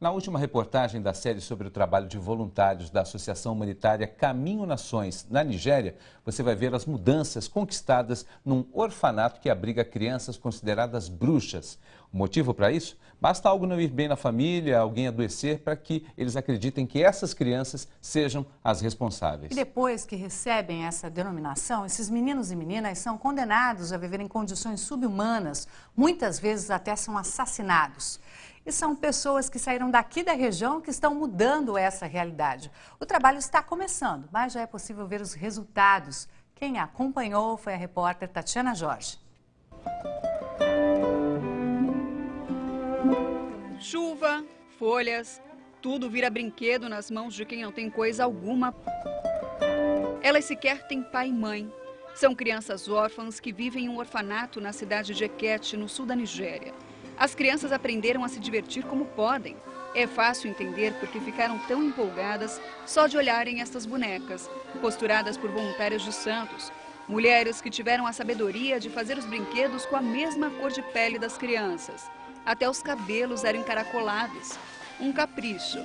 Na última reportagem da série sobre o trabalho de voluntários da Associação Humanitária Caminho Nações, na Nigéria, você vai ver as mudanças conquistadas num orfanato que abriga crianças consideradas bruxas. O motivo para isso? Basta algo não ir bem na família, alguém adoecer, para que eles acreditem que essas crianças sejam as responsáveis. E depois que recebem essa denominação, esses meninos e meninas são condenados a viver em condições subhumanas, muitas vezes até são assassinados. E são pessoas que saíram daqui da região que estão mudando essa realidade. O trabalho está começando, mas já é possível ver os resultados. Quem acompanhou foi a repórter Tatiana Jorge. Chuva, folhas, tudo vira brinquedo nas mãos de quem não tem coisa alguma. Elas sequer têm pai e mãe. São crianças órfãs que vivem em um orfanato na cidade de Eket, no sul da Nigéria. As crianças aprenderam a se divertir como podem. É fácil entender porque ficaram tão empolgadas só de olharem estas bonecas, costuradas por voluntários de Santos. Mulheres que tiveram a sabedoria de fazer os brinquedos com a mesma cor de pele das crianças. Até os cabelos eram encaracolados. Um capricho,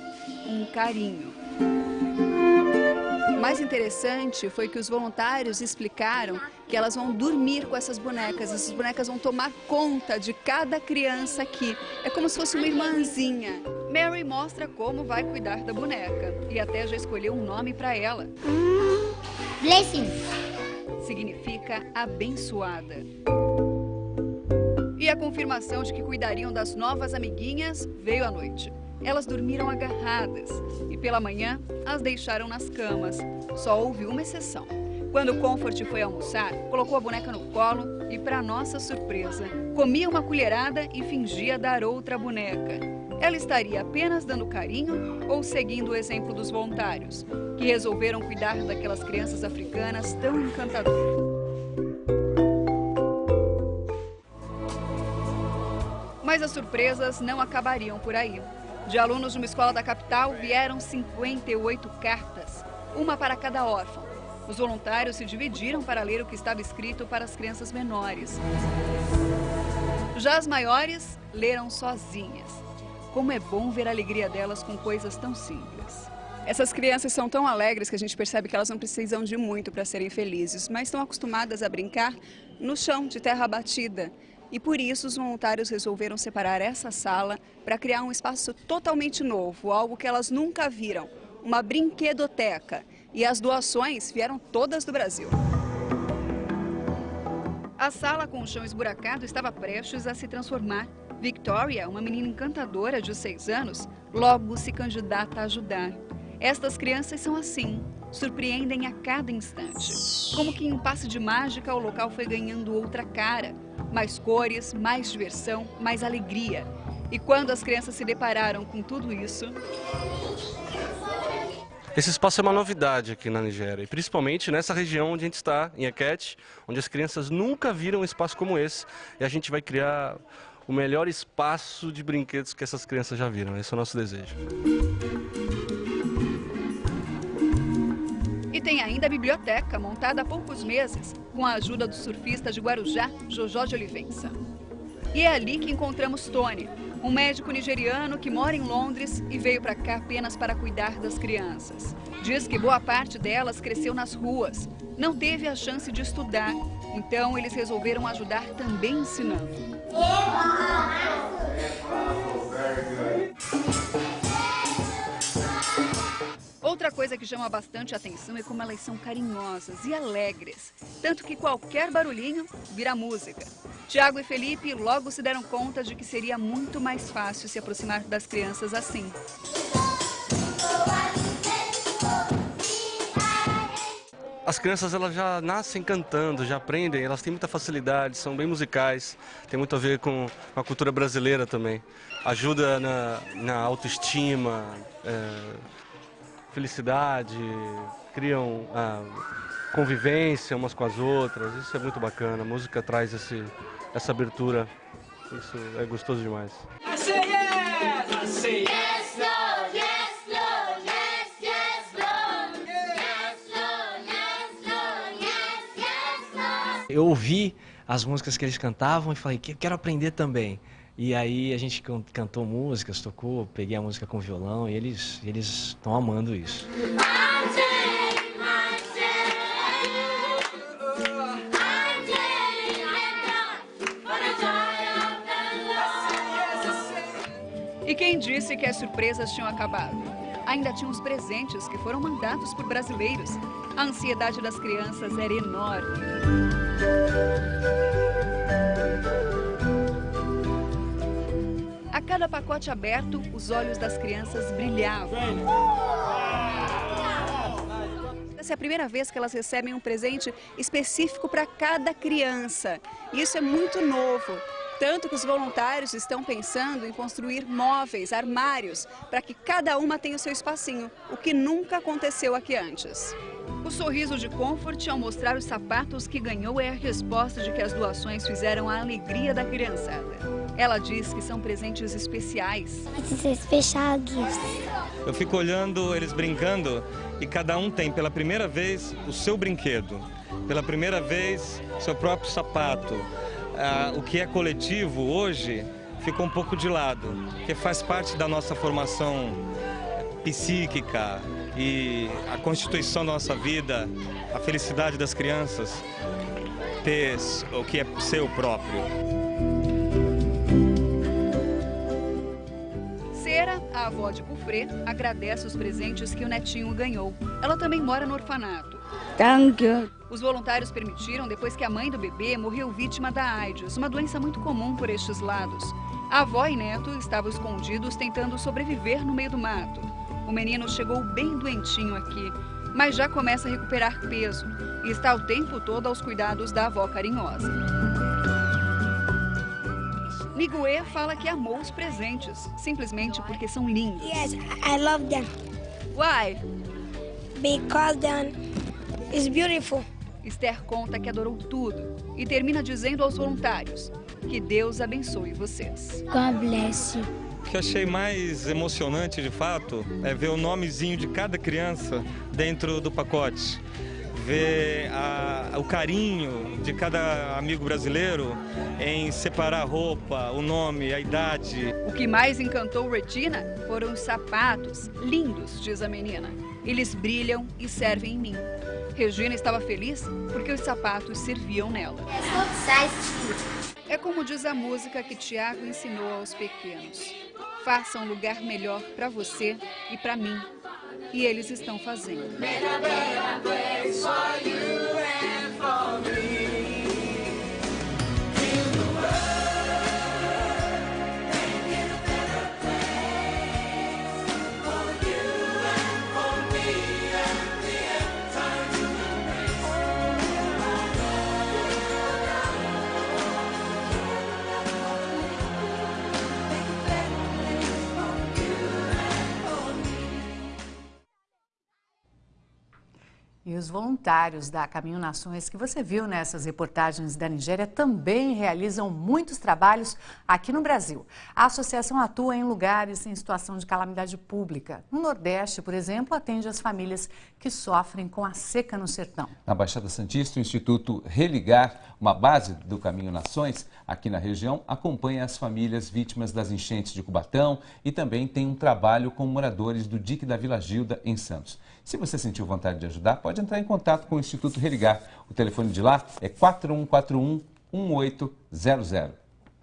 um carinho mais interessante foi que os voluntários explicaram que elas vão dormir com essas bonecas. Essas bonecas vão tomar conta de cada criança aqui. É como se fosse uma irmãzinha. Mary mostra como vai cuidar da boneca e até já escolheu um nome para ela. Blessing. Significa abençoada. E a confirmação de que cuidariam das novas amiguinhas veio à noite. Elas dormiram agarradas e pela manhã as deixaram nas camas. Só houve uma exceção. Quando Comfort foi almoçar, colocou a boneca no colo e, para nossa surpresa, comia uma colherada e fingia dar outra boneca. Ela estaria apenas dando carinho ou seguindo o exemplo dos voluntários, que resolveram cuidar daquelas crianças africanas tão encantadoras. Mas as surpresas não acabariam por aí. De alunos de uma escola da capital vieram 58 cartas, uma para cada órfão. Os voluntários se dividiram para ler o que estava escrito para as crianças menores. Já as maiores leram sozinhas. Como é bom ver a alegria delas com coisas tão simples. Essas crianças são tão alegres que a gente percebe que elas não precisam de muito para serem felizes, mas estão acostumadas a brincar no chão de terra batida, e por isso os voluntários resolveram separar essa sala para criar um espaço totalmente novo, algo que elas nunca viram, uma brinquedoteca. E as doações vieram todas do Brasil. A sala com o chão esburacado estava prestes a se transformar. Victoria, uma menina encantadora de 6 anos, logo se candidata a ajudar. Estas crianças são assim, surpreendem a cada instante. Como que em um passe de mágica, o local foi ganhando outra cara. Mais cores, mais diversão, mais alegria. E quando as crianças se depararam com tudo isso... Esse espaço é uma novidade aqui na Nigéria, e principalmente nessa região onde a gente está, em Eket, onde as crianças nunca viram um espaço como esse, e a gente vai criar o melhor espaço de brinquedos que essas crianças já viram. Esse é o nosso desejo. E tem ainda a biblioteca, montada há poucos meses, com a ajuda do surfista de Guarujá, Jojó de Olivença. E é ali que encontramos Tony, um médico nigeriano que mora em Londres e veio para cá apenas para cuidar das crianças. Diz que boa parte delas cresceu nas ruas, não teve a chance de estudar, então eles resolveram ajudar também ensinando. Coisa que chama bastante atenção é como elas são carinhosas e alegres, tanto que qualquer barulhinho vira música. Tiago e Felipe logo se deram conta de que seria muito mais fácil se aproximar das crianças assim. As crianças elas já nascem cantando, já aprendem, elas têm muita facilidade, são bem musicais, tem muito a ver com a cultura brasileira também. Ajuda na, na autoestima, é, felicidade, criam ah, convivência umas com as outras. Isso é muito bacana. A música traz esse, essa abertura. Isso é gostoso demais. Eu ouvi as músicas que eles cantavam e falei, quero aprender também. E aí a gente cantou músicas, tocou, peguei a música com violão e eles estão amando isso. E quem disse que as surpresas tinham acabado? Ainda tinha os presentes que foram mandados por brasileiros. A ansiedade das crianças era enorme. Cada pacote aberto, os olhos das crianças brilhavam. Essa é a primeira vez que elas recebem um presente específico para cada criança. Isso é muito novo. Tanto que os voluntários estão pensando em construir móveis, armários, para que cada uma tenha o seu espacinho, o que nunca aconteceu aqui antes. O sorriso de Comfort ao mostrar os sapatos que ganhou é a resposta de que as doações fizeram a alegria da criançada. Ela diz que são presentes especiais. Gifts. Eu fico olhando eles brincando e cada um tem pela primeira vez o seu brinquedo, pela primeira vez seu próprio sapato. Ah, o que é coletivo hoje ficou um pouco de lado, porque faz parte da nossa formação psíquica e a constituição da nossa vida, a felicidade das crianças, ter o que é seu próprio. Cera, a avó de Cufré, agradece os presentes que o netinho ganhou. Ela também mora no orfanato. Thank you. Os voluntários permitiram depois que a mãe do bebê morreu vítima da AIDS, uma doença muito comum por estes lados. A avó e neto estavam escondidos tentando sobreviver no meio do mato. O menino chegou bem doentinho aqui, mas já começa a recuperar peso e está o tempo todo aos cuidados da avó carinhosa. Miguel fala que amou os presentes, simplesmente porque são lindos. Yes, I love them Why? because then it's beautiful. Esther conta que adorou tudo e termina dizendo aos voluntários que Deus abençoe vocês. God bless you. O que eu achei mais emocionante, de fato, é ver o nomezinho de cada criança dentro do pacote. Ver a- o carinho de cada amigo brasileiro em separar a roupa, o nome, a idade. O que mais encantou Regina foram os sapatos, lindos, diz a menina. Eles brilham e servem em mim. Regina estava feliz porque os sapatos serviam nela. É como diz a música que Tiago ensinou aos pequenos. Faça um lugar melhor para você e para mim. E eles estão fazendo. Os voluntários da Caminho Nações que você viu nessas reportagens da Nigéria também realizam muitos trabalhos aqui no Brasil. A associação atua em lugares em situação de calamidade pública. No Nordeste, por exemplo, atende as famílias que sofrem com a seca no sertão. Na Baixada Santista, o Instituto Religar, uma base do Caminho Nações, aqui na região, acompanha as famílias vítimas das enchentes de Cubatão e também tem um trabalho com moradores do dique da Vila Gilda, em Santos. Se você sentiu vontade de ajudar, pode entrar em contato com o Instituto Religar. O telefone de lá é 4141 1800.